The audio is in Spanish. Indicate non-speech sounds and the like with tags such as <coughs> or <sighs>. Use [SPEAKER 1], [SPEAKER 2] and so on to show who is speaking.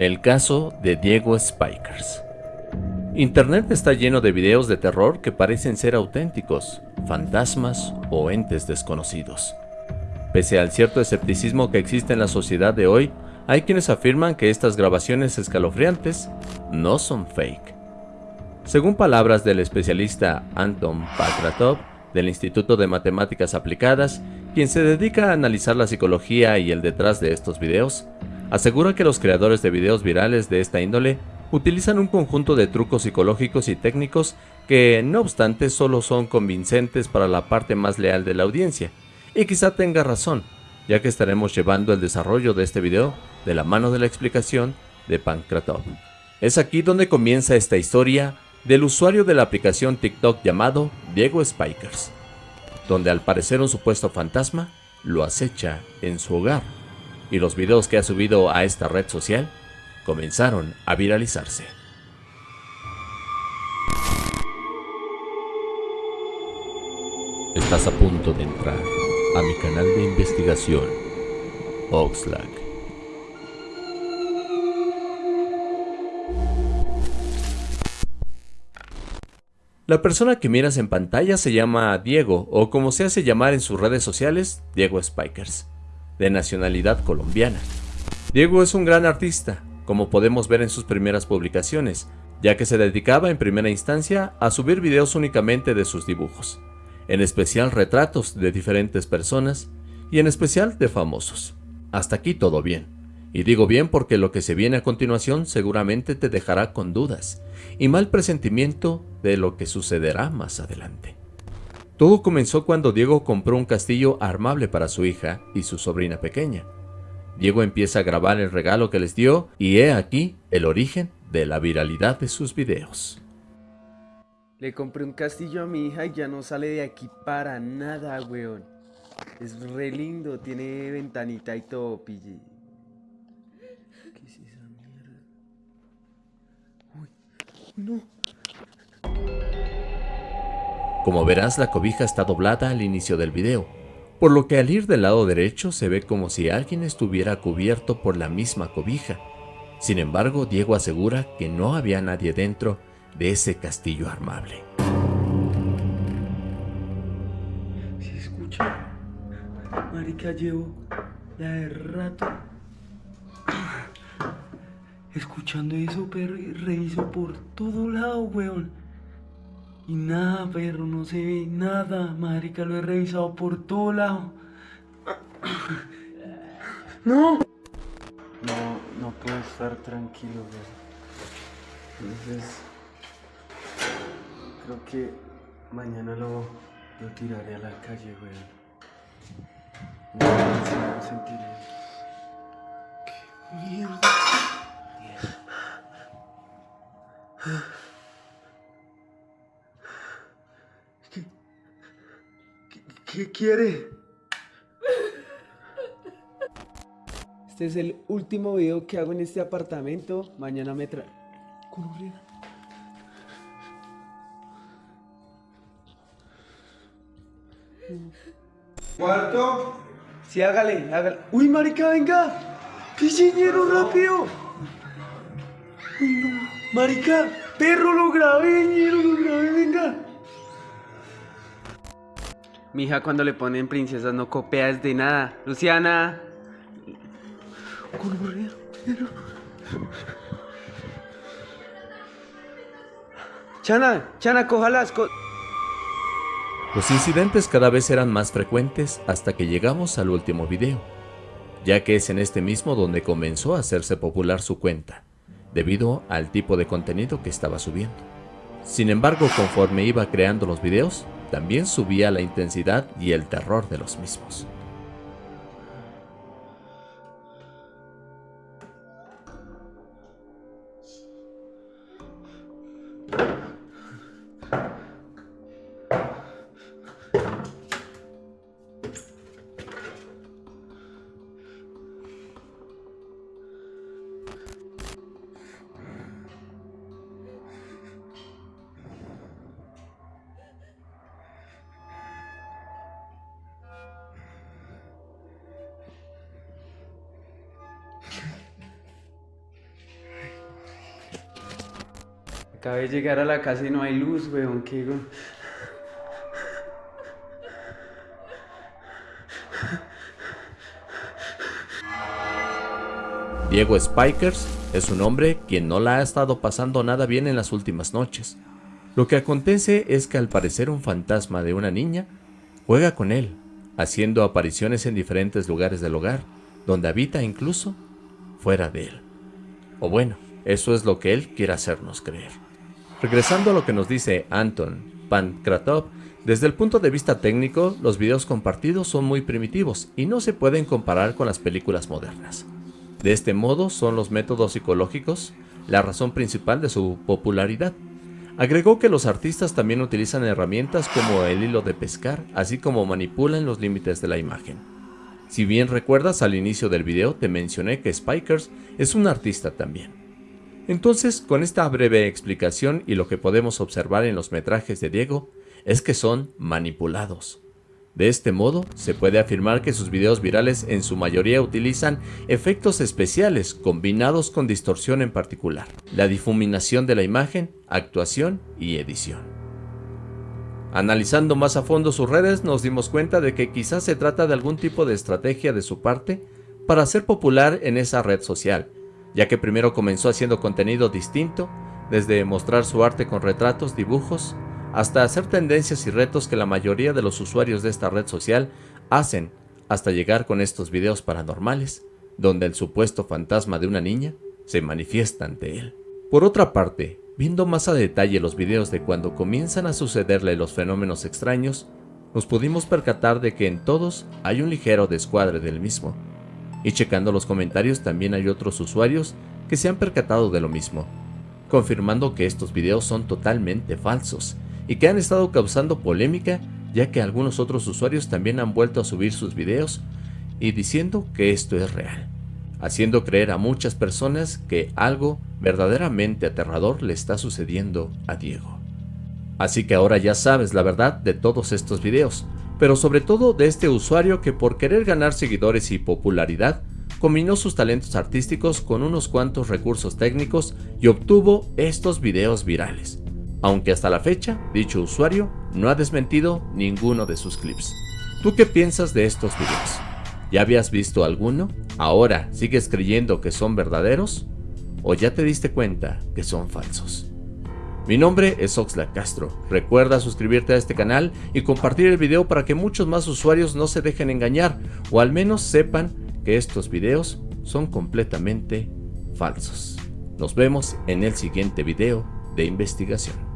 [SPEAKER 1] El caso de Diego Spikers. Internet está lleno de videos de terror que parecen ser auténticos, fantasmas o entes desconocidos. Pese al cierto escepticismo que existe en la sociedad de hoy, hay quienes afirman que estas grabaciones escalofriantes no son fake. Según palabras del especialista Anton Patratov del Instituto de Matemáticas Aplicadas, quien se dedica a analizar la psicología y el detrás de estos videos, asegura que los creadores de videos virales de esta índole utilizan un conjunto de trucos psicológicos y técnicos que, no obstante, solo son convincentes para la parte más leal de la audiencia. Y quizá tenga razón, ya que estaremos llevando el desarrollo de este video de la mano de la explicación de Pankratov. Es aquí donde comienza esta historia del usuario de la aplicación TikTok llamado Diego Spikers, donde al parecer un supuesto fantasma lo acecha en su hogar, y los videos que ha subido a esta red social comenzaron a viralizarse. Estás a punto de entrar a mi canal de investigación, Oxlack. La persona que miras en pantalla se llama Diego, o como se hace llamar en sus redes sociales, Diego Spikers, de nacionalidad colombiana. Diego es un gran artista, como podemos ver en sus primeras publicaciones, ya que se dedicaba en primera instancia a subir videos únicamente de sus dibujos, en especial retratos de diferentes personas y en especial de famosos. Hasta aquí todo bien. Y digo bien porque lo que se viene a continuación seguramente te dejará con dudas y mal presentimiento de lo que sucederá más adelante. Todo comenzó cuando Diego compró un castillo armable para su hija y su sobrina pequeña. Diego empieza a grabar el regalo que les dio y he aquí el origen de la viralidad de sus videos.
[SPEAKER 2] Le compré un castillo a mi hija y ya no sale de aquí para nada, weón. Es re lindo, tiene ventanita y todo, pille.
[SPEAKER 1] No. Como verás, la cobija está doblada al inicio del video, por lo que al ir del lado derecho se ve como si alguien estuviera cubierto por la misma cobija. Sin embargo, Diego asegura que no había nadie dentro de ese castillo armable.
[SPEAKER 2] ¿Se escucha? Marica, llevo la de rato escuchando eso, perro, y reviso por todo lado, weón. Y nada, perro, no se ve nada, marica, lo he revisado por todo lado. <coughs> ¡No! No, no puedo estar tranquilo, weón. Entonces, creo que mañana lo, lo tiraré a la calle, weón. No, sentiré. ¡Qué mierda! <sighs> <sighs> <sighs> qué, quiere? Este es el último video que hago en este apartamento. Mañana me trae...
[SPEAKER 3] ¿Cuarto?
[SPEAKER 2] Sí, hágale, hágale. ¡Uy, marica, venga! ¡Qué rápido! ¡Uy, no! Marica, perro, lo grabé, ñero, lo grabé, venga. Mi hija cuando le ponen princesas no copias de nada. Luciana. Chana, Chana, coja las
[SPEAKER 1] Los incidentes cada vez eran más frecuentes hasta que llegamos al último video, ya que es en este mismo donde comenzó a hacerse popular su cuenta debido al tipo de contenido que estaba subiendo. Sin embargo, conforme iba creando los videos, también subía la intensidad y el terror de los mismos.
[SPEAKER 2] Acabé de llegar a la casa y no hay luz, weón. ¿Qué?
[SPEAKER 1] Diego Spikers es un hombre quien no la ha estado pasando nada bien en las últimas noches. Lo que acontece es que al parecer un fantasma de una niña juega con él, haciendo apariciones en diferentes lugares del hogar, donde habita incluso fuera de él. O bueno, eso es lo que él quiere hacernos creer. Regresando a lo que nos dice Anton Pankratov, desde el punto de vista técnico, los videos compartidos son muy primitivos y no se pueden comparar con las películas modernas. De este modo son los métodos psicológicos la razón principal de su popularidad. Agregó que los artistas también utilizan herramientas como el hilo de pescar, así como manipulan los límites de la imagen. Si bien recuerdas al inicio del video te mencioné que Spikers es un artista también. Entonces, con esta breve explicación y lo que podemos observar en los metrajes de Diego, es que son manipulados. De este modo, se puede afirmar que sus videos virales en su mayoría utilizan efectos especiales combinados con distorsión en particular, la difuminación de la imagen, actuación y edición. Analizando más a fondo sus redes nos dimos cuenta de que quizás se trata de algún tipo de estrategia de su parte para ser popular en esa red social, ya que primero comenzó haciendo contenido distinto, desde mostrar su arte con retratos, dibujos, hasta hacer tendencias y retos que la mayoría de los usuarios de esta red social hacen, hasta llegar con estos videos paranormales, donde el supuesto fantasma de una niña se manifiesta ante él. Por otra parte, viendo más a detalle los videos de cuando comienzan a sucederle los fenómenos extraños, nos pudimos percatar de que en todos hay un ligero descuadre del mismo. Y checando los comentarios también hay otros usuarios que se han percatado de lo mismo, confirmando que estos videos son totalmente falsos y que han estado causando polémica ya que algunos otros usuarios también han vuelto a subir sus videos y diciendo que esto es real, haciendo creer a muchas personas que algo verdaderamente aterrador le está sucediendo a Diego. Así que ahora ya sabes la verdad de todos estos videos, pero sobre todo de este usuario que por querer ganar seguidores y popularidad, combinó sus talentos artísticos con unos cuantos recursos técnicos y obtuvo estos videos virales aunque hasta la fecha dicho usuario no ha desmentido ninguno de sus clips. ¿Tú qué piensas de estos videos? ¿Ya habías visto alguno? ¿Ahora sigues creyendo que son verdaderos? ¿O ya te diste cuenta que son falsos? Mi nombre es Oxlack Castro, recuerda suscribirte a este canal y compartir el video para que muchos más usuarios no se dejen engañar o al menos sepan que estos videos son completamente falsos. Nos vemos en el siguiente video de investigación.